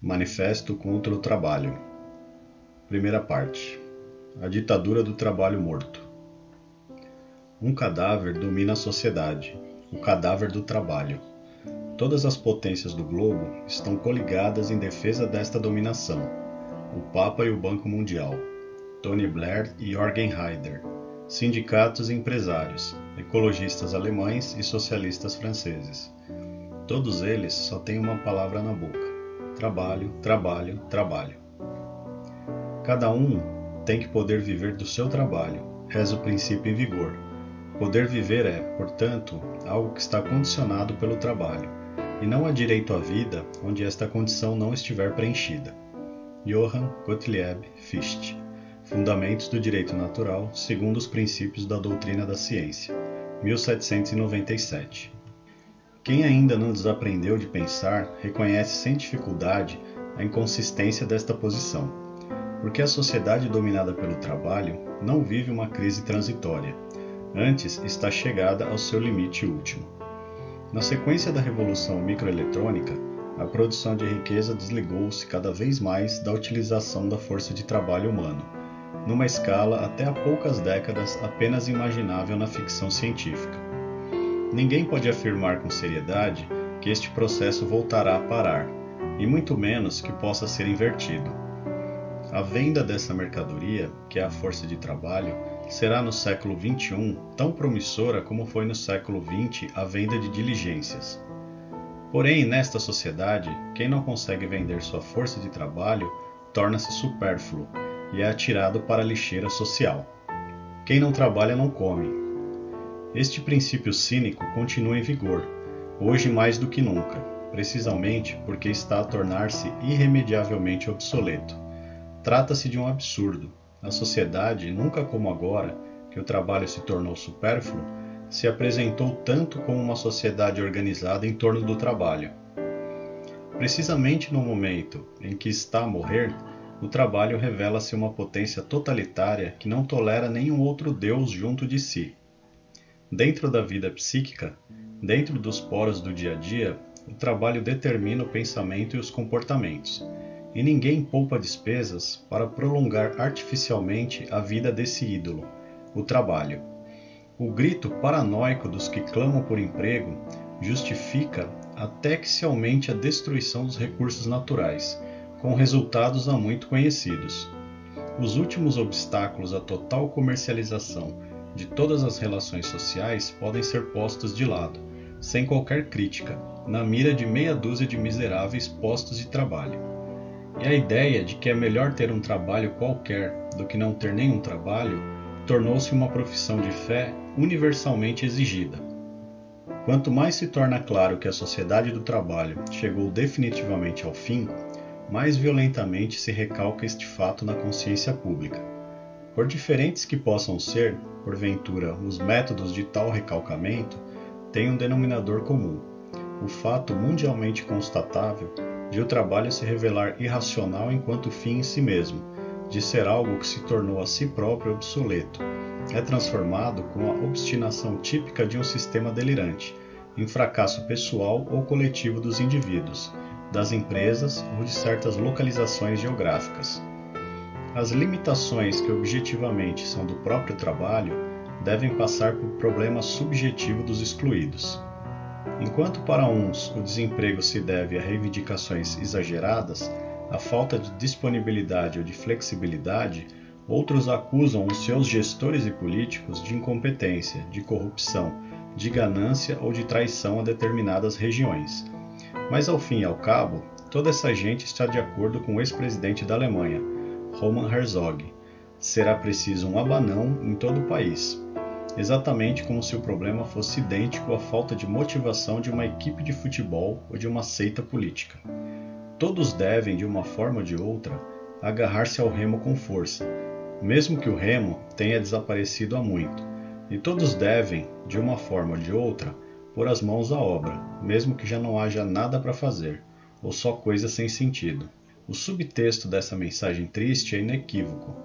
Manifesto contra o Trabalho. Primeira parte. A ditadura do trabalho morto. Um cadáver domina a sociedade, o cadáver do trabalho. Todas as potências do globo estão coligadas em defesa desta dominação. O Papa e o Banco Mundial, Tony Blair e Jorgen Haider, sindicatos e empresários, ecologistas alemães e socialistas franceses. Todos eles só têm uma palavra na boca trabalho, trabalho, trabalho. Cada um tem que poder viver do seu trabalho, reza o princípio em vigor. Poder viver é, portanto, algo que está condicionado pelo trabalho, e não há direito à vida onde esta condição não estiver preenchida. Johann Gottlieb Fichte Fundamentos do Direito Natural segundo os princípios da doutrina da ciência, 1797. Quem ainda não desaprendeu de pensar reconhece sem dificuldade a inconsistência desta posição, porque a sociedade dominada pelo trabalho não vive uma crise transitória, antes está chegada ao seu limite último. Na sequência da revolução microeletrônica, a produção de riqueza desligou-se cada vez mais da utilização da força de trabalho humano, numa escala até há poucas décadas apenas imaginável na ficção científica. Ninguém pode afirmar com seriedade que este processo voltará a parar, e muito menos que possa ser invertido. A venda dessa mercadoria, que é a força de trabalho, será no século XXI tão promissora como foi no século XX a venda de diligências. Porém, nesta sociedade, quem não consegue vender sua força de trabalho torna-se supérfluo e é atirado para a lixeira social. Quem não trabalha não come, este princípio cínico continua em vigor, hoje mais do que nunca, precisamente porque está a tornar-se irremediavelmente obsoleto. Trata-se de um absurdo. A sociedade, nunca como agora, que o trabalho se tornou supérfluo, se apresentou tanto como uma sociedade organizada em torno do trabalho. Precisamente no momento em que está a morrer, o trabalho revela-se uma potência totalitária que não tolera nenhum outro Deus junto de si. Dentro da vida psíquica, dentro dos poros do dia a dia, o trabalho determina o pensamento e os comportamentos, e ninguém poupa despesas para prolongar artificialmente a vida desse ídolo, o trabalho. O grito paranoico dos que clamam por emprego justifica até que se aumente a destruição dos recursos naturais, com resultados há muito conhecidos. Os últimos obstáculos à total comercialização de todas as relações sociais podem ser postos de lado, sem qualquer crítica, na mira de meia dúzia de miseráveis postos de trabalho. E a ideia de que é melhor ter um trabalho qualquer do que não ter nenhum trabalho tornou-se uma profissão de fé universalmente exigida. Quanto mais se torna claro que a sociedade do trabalho chegou definitivamente ao fim, mais violentamente se recalca este fato na consciência pública. Por diferentes que possam ser, porventura, os métodos de tal recalcamento, têm um denominador comum: o fato mundialmente constatável de o trabalho se revelar irracional enquanto fim em si mesmo, de ser algo que se tornou a si próprio obsoleto, é transformado com a obstinação típica de um sistema delirante, em fracasso pessoal ou coletivo dos indivíduos, das empresas ou de certas localizações geográficas. As limitações que objetivamente são do próprio trabalho devem passar por problema subjetivo dos excluídos. Enquanto para uns o desemprego se deve a reivindicações exageradas, a falta de disponibilidade ou de flexibilidade, outros acusam os seus gestores e políticos de incompetência, de corrupção, de ganância ou de traição a determinadas regiões. Mas ao fim e ao cabo, toda essa gente está de acordo com o ex-presidente da Alemanha, Roman Herzog. Será preciso um abanão em todo o país, exatamente como se o problema fosse idêntico à falta de motivação de uma equipe de futebol ou de uma seita política. Todos devem, de uma forma ou de outra, agarrar-se ao remo com força, mesmo que o remo tenha desaparecido há muito, e todos devem, de uma forma ou de outra, pôr as mãos à obra, mesmo que já não haja nada para fazer, ou só coisa sem sentido. O subtexto dessa mensagem triste é inequívoco.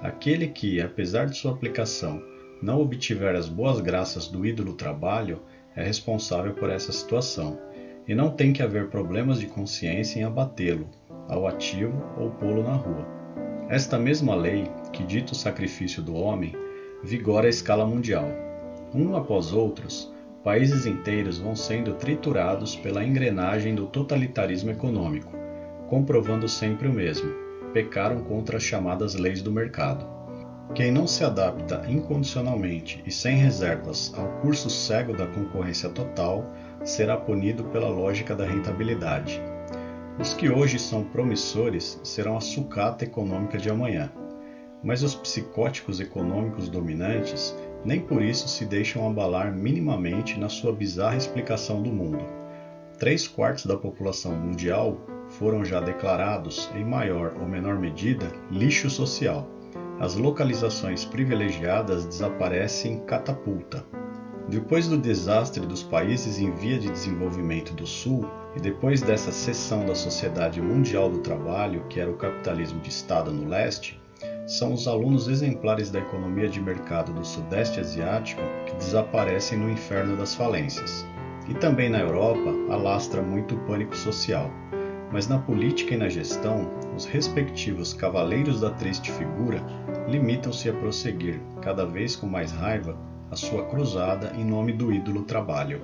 Aquele que, apesar de sua aplicação, não obtiver as boas graças do ídolo trabalho é responsável por essa situação, e não tem que haver problemas de consciência em abatê-lo, ao ativo ou pô-lo na rua. Esta mesma lei, que dita o sacrifício do homem, vigora à escala mundial. Um após outros, países inteiros vão sendo triturados pela engrenagem do totalitarismo econômico, comprovando sempre o mesmo: pecaram contra as chamadas leis do mercado. Quem não se adapta incondicionalmente e sem reservas ao curso cego da concorrência total será punido pela lógica da rentabilidade. Os que hoje são promissores serão a sucata econômica de amanhã. Mas os psicóticos econômicos dominantes nem por isso se deixam abalar minimamente na sua bizarra explicação do mundo. Três quartos da população mundial foram já declarados, em maior ou menor medida, lixo social. As localizações privilegiadas desaparecem catapulta. Depois do desastre dos países em via de desenvolvimento do Sul e depois dessa seção da Sociedade Mundial do Trabalho, que era o capitalismo de Estado no leste, são os alunos exemplares da economia de mercado do Sudeste Asiático que desaparecem no inferno das falências. E também na Europa alastra muito o pânico social. Mas na política e na gestão, os respectivos cavaleiros da triste figura limitam-se a prosseguir, cada vez com mais raiva, a sua cruzada em nome do ídolo trabalho.